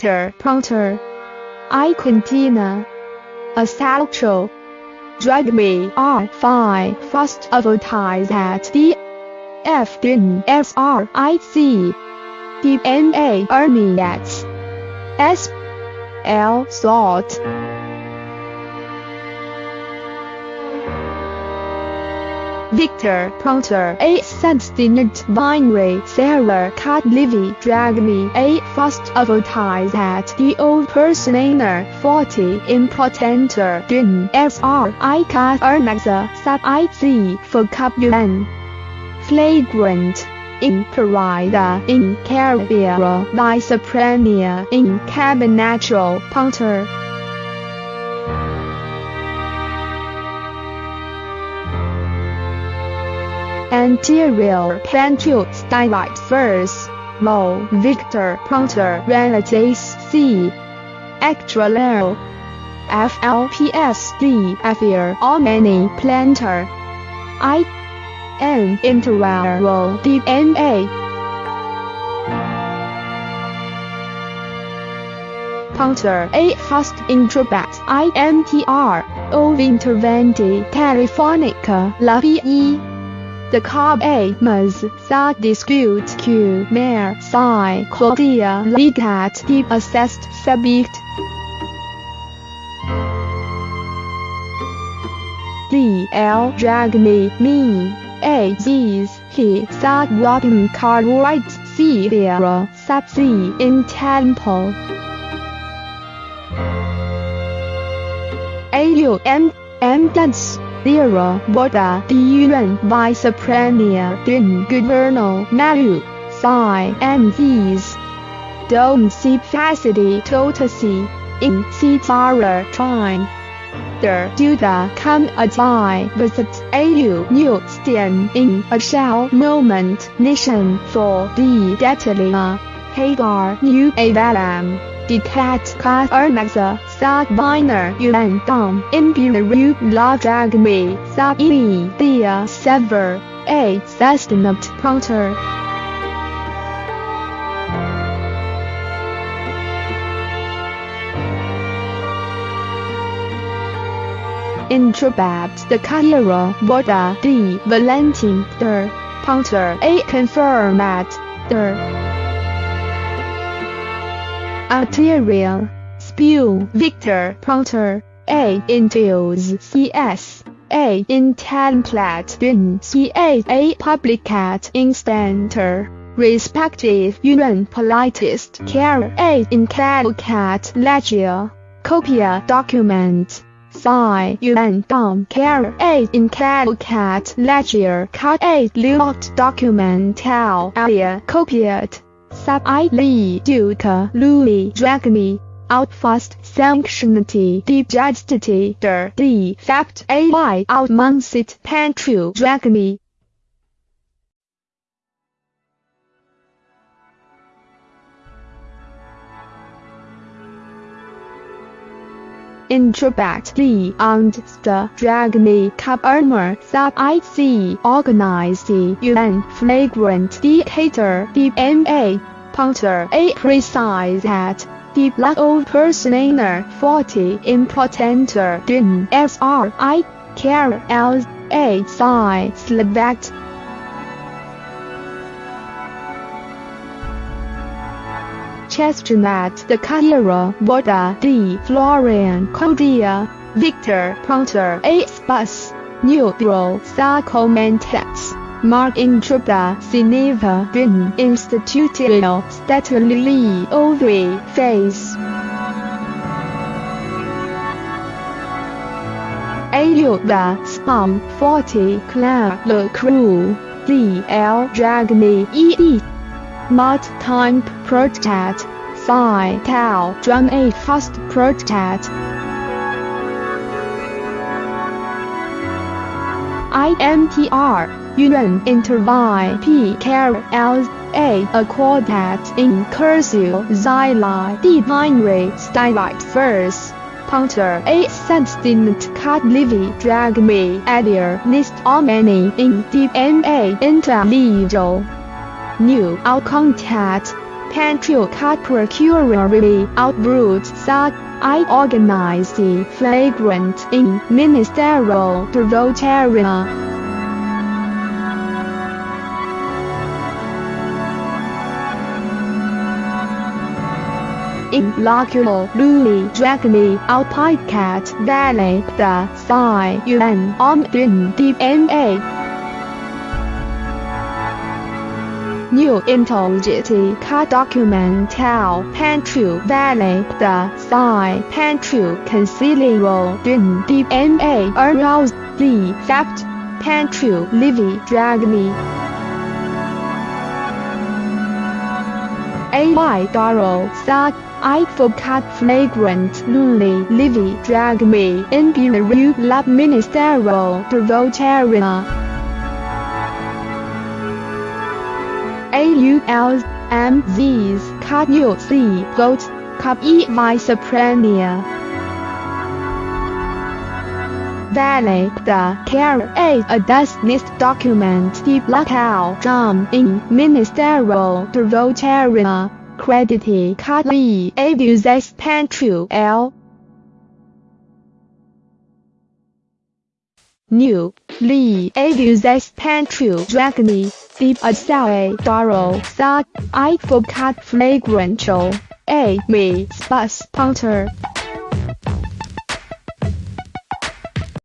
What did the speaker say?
Prompter. I Quintina. Assalto. Drag me R5 fast advertise at D. F din S R I C. D N A Army X. S. L salt. Victor Prompter A Substinent Binary Sarah Cat Livy Drag Me A Fast Advertise at The Old Personator 40 Impotenter Din SR I Cat Ernaxa Sub IC For Cup UN Flagrant in Parida in Carriera by Soprania in Cabinatural Punter. Anterior Pantule Stylite First, Low Victor Prompter Relatives C. Extra low. FLPSD Affair Many Planter. I. N. Interval DNA. Punter A Fast Introbat IMTR O Interventi Telefonica La VE the carb A Maz Sa Dispute Q Mare Psi Claudia Legat Deep Assessed Subject D L. Drag Me Me A Z's He Sa Robin Cartwright Sierra Sub C in Temple A U M. M. Dance Lira Boda Diuren by Soprania Din Governo Malu Psi and these Dome C Facity Totacy in Citara Trine Der Duda come as I visit AU New Stand in a shell moment nation for the Detalia Hagar New Avalam Decat Kat Ernaxa Sag Biner Yuan Dom Imperial La Dragme Sag Ili Dia Sever A. Sustainable Prompter Introbat the Caira Boda D. Valentin Der Prompter A. Confirmat Der Arterial Spew Victor Prompter A Intios CS A in template bin CA A publicat instanter respective UN politist care A in caducat legia copia document Psi UN dom care A in caducat legia cut A locked documental area copiat Sub I Lee Duke Louis Dragme out fast sanctionity digestity der D fact AY out monsit pantru Dragme Introbat the and the drag me cup armor sub IC organize the UN flagrant dictator DMA punter A precise at the black old personator 40 impotenter din SR I care L A psi select Chestnut the Caira Boda D Florian Cordia Victor Prompter A Bus Neutral Sarcomentex Mark Introda Cineva Bin Institutio Statulili Ovary Phase Ayuda Spam 40 Claire Le Crew D L Dragme ED Mod Time Project Psi Tau Drum A Fast Project IMTR UN Intervie P L A Accordat in Cursive Xyli D Binary Stylite First Punter A Substinent Cut Livy Drag Me Adhere List Many in DNA Interlegal New Out Contact Pantrio cat procuratory outbrews such I organize the flagrant in ministerial Rotarian. Loculo Louis Dragony Alpine Cat Valley the Psi Yuan Om Din DMA. New Intelligity Car Documental Pantry Valley The Psi Pantry Considerable Din DMA Arouse The Theft Pantry Livy Dragny AY Daro Sa I forgot flagrant Luli Livy Drag Me in Belarus Lab Ministerial Rotarian AULs, MZs, Cardio C, Goats, Cup E Viceprenia. Valley, the care A Adusnist document deep locale John in Ministerial Credity Card E Abuses Pantry L. New, Lee Abuses Dragony deep assae daro sa I for cat flagrant A me spas punter.